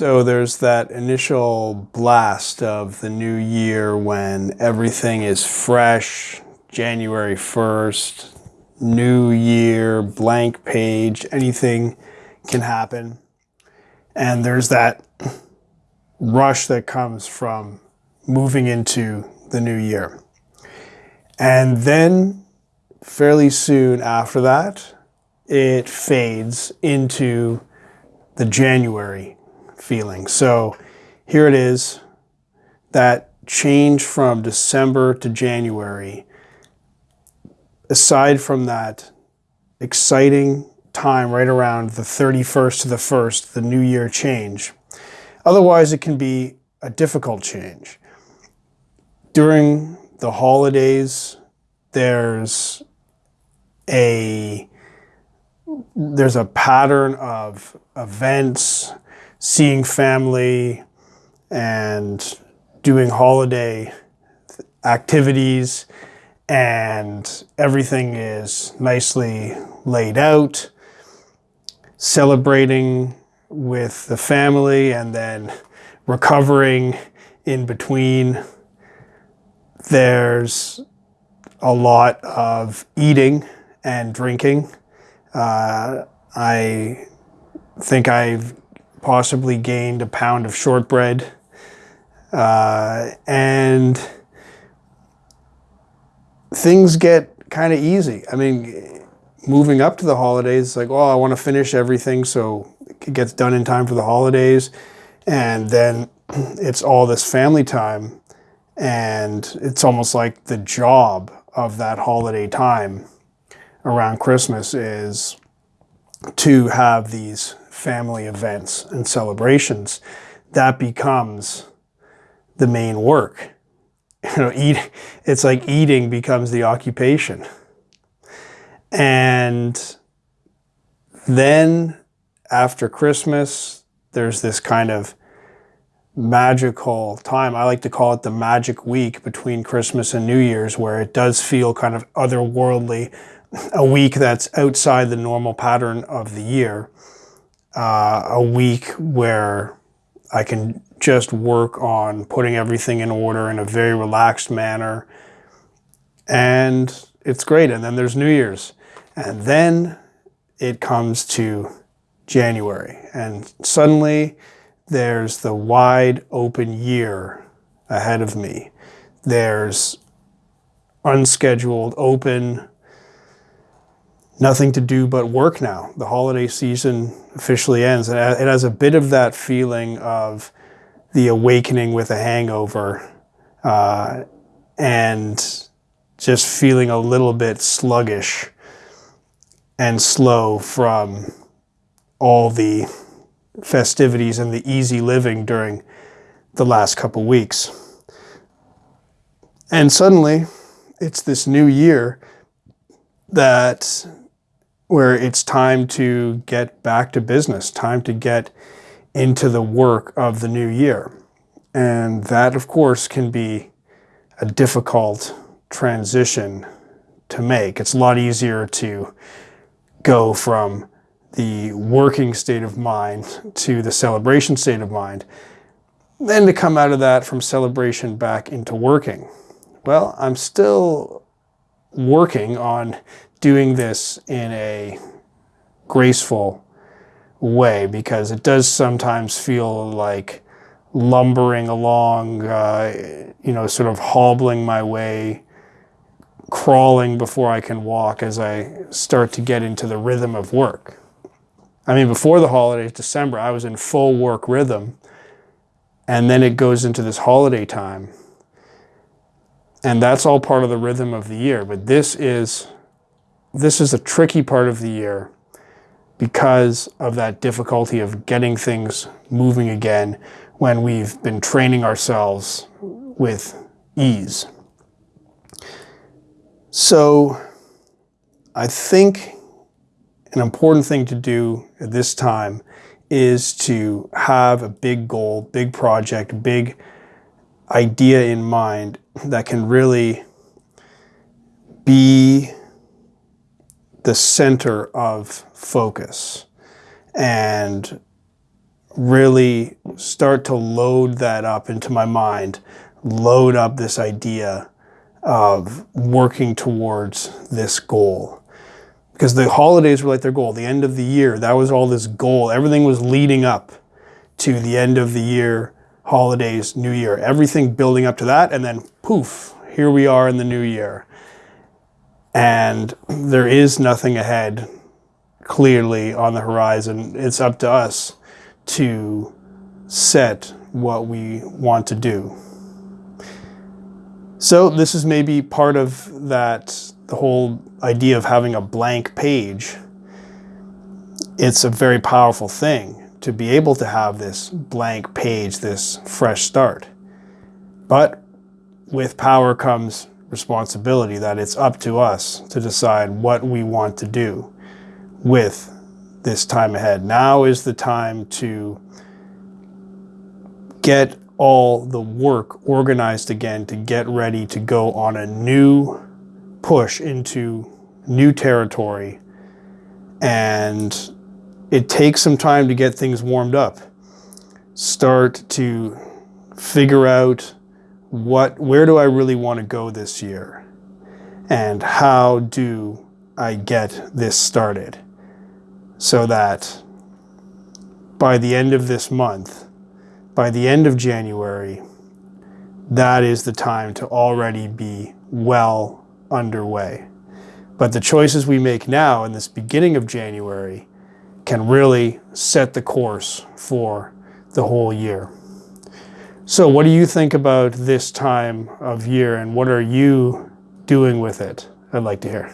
So there's that initial blast of the new year when everything is fresh, January 1st, new year, blank page, anything can happen. And there's that rush that comes from moving into the new year. And then fairly soon after that, it fades into the January feeling. So here it is, that change from December to January. Aside from that exciting time right around the 31st to the 1st, the new year change. Otherwise, it can be a difficult change. During the holidays, there's a there's a pattern of events, seeing family and doing holiday activities and everything is nicely laid out, celebrating with the family and then recovering in between. There's a lot of eating and drinking. Uh, I think I've possibly gained a pound of shortbread. Uh, and things get kind of easy. I mean, moving up to the holidays, it's like, oh, I want to finish everything so it gets done in time for the holidays. And then it's all this family time. And it's almost like the job of that holiday time around Christmas is to have these family events and celebrations. That becomes the main work. You know, eat, it's like eating becomes the occupation. And then after Christmas, there's this kind of magical time. I like to call it the magic week between Christmas and New Year's, where it does feel kind of otherworldly, a week that's outside the normal pattern of the year, uh, a week where I can just work on putting everything in order in a very relaxed manner. And it's great. And then there's New Year's. And then it comes to January. And suddenly there's the wide open year ahead of me. There's unscheduled, open, nothing to do but work now. The holiday season officially ends. It has a bit of that feeling of the awakening with a hangover uh, and just feeling a little bit sluggish and slow from all the festivities and the easy living during the last couple weeks. And suddenly, it's this new year that where it's time to get back to business, time to get into the work of the new year. And that, of course, can be a difficult transition to make. It's a lot easier to go from the working state of mind to the celebration state of mind, then to come out of that from celebration back into working. Well, I'm still working on doing this in a graceful way because it does sometimes feel like lumbering along, uh, you know, sort of hobbling my way crawling before I can walk as I start to get into the rhythm of work. I mean, before the holidays, December, I was in full work rhythm. And then it goes into this holiday time. And that's all part of the rhythm of the year. But this is, this is a tricky part of the year because of that difficulty of getting things moving again when we've been training ourselves with ease. So I think an important thing to do at this time is to have a big goal, big project, big idea in mind that can really be the center of focus and really start to load that up into my mind, load up this idea of working towards this goal. Because the holidays were like their goal, the end of the year, that was all this goal. Everything was leading up to the end of the year, holidays, new year, everything building up to that. And then poof, here we are in the new year. And there is nothing ahead clearly on the horizon. It's up to us to set what we want to do. So this is maybe part of that, the whole idea of having a blank page. It's a very powerful thing to be able to have this blank page, this fresh start. But with power comes responsibility that it's up to us to decide what we want to do with this time ahead. Now is the time to get all the work organized again to get ready to go on a new push into new territory. And it takes some time to get things warmed up. Start to figure out what where do I really want to go this year? And how do I get this started? So that by the end of this month, by the end of January, that is the time to already be well underway. But the choices we make now in this beginning of January can really set the course for the whole year. So what do you think about this time of year and what are you doing with it? I'd like to hear.